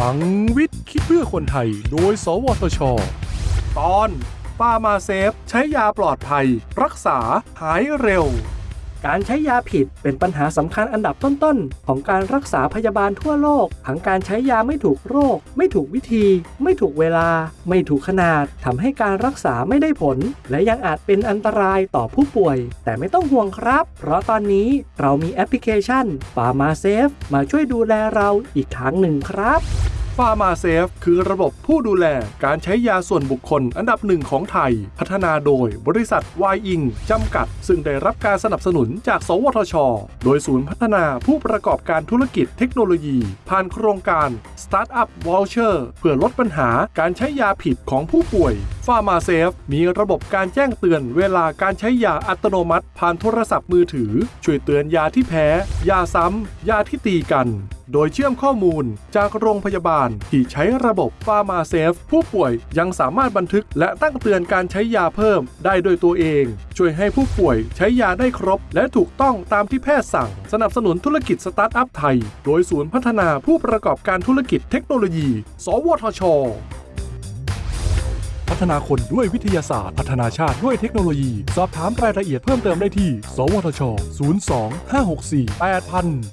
ลังวิทย์คิดเพื่อคนไทย โดย สวทช ตอนปามาเซฟ ใช้ยาปลอดภัย รักษาหายเร็ว การใช้ยาผิดเป็นปัญหาสำคัญอันดับต้นๆ ของการรักษาพยาบาลทั่วโลก ทั้งการใช้ยาไม่ถูกโรค ไม่ถูกวิธี ไม่ถูกเวลา ไม่ถูกขนาดทำให้การรักษาไม่ได้ผล และยังอาจเป็นอันตรายต่อผู้ป่วย แต่ไม่ต้องห่วงครับ เพราะตอนนี้เรามีแอปพลิเคชันPharmaSafe มาช่วยดูแลเราอีกทางหนึ่งครับ PharmaSafe คือระบบผู้ดูแลการใช้ยาส่วนบุคคลอันดับหนึ่งของไทย พัฒนาโดยบริษัทวายอิงจำกัด ซึ่งได้รับการสนับสนุนจาก สวทช โดยศูนย์พัฒนาผู้ประกอบการธุรกิจเทคโนโลยี ผ่านโครงการ Startup Voucher เพื่อลดปัญหาการใช้ยาผิดของผู้ป่วย PharmaSafe มีระบบการแจ้งเตือนเวลาการใช้ยาอัตโนมัติ ผ่านโทรศัพท์มือถือ ช่วยเตือนยาที่แพ้ ยาซ้ำ ยาที่ตีกัน โดยเชื่อมข้อมูลจากโรงพยาบาลที่ใช้ระบบฟาร์มาเซฟผู้ป่วยยังสามารถบันทึกและตั้งเตือนการใช้ยาเพิ่มได้โดยตัวเอง ช่วยให้ผู้ป่วยใช้ยาได้ครบ และถูกต้องตามที่แพทย์สั่ง สนับสนุนธุรกิจสตาร์ทอัพไทย โดยศูนย์พัฒนาผู้ประกอบการธุรกิจเทคโนโลยี สวทช ฒนาคนด้วยวิทยาศาสตร์ พัฒนาชาติด้วยเทคโนโลยี สอบถามรายละเอียดเพิ่มเติมได้ที่ สวทช 02 564 8000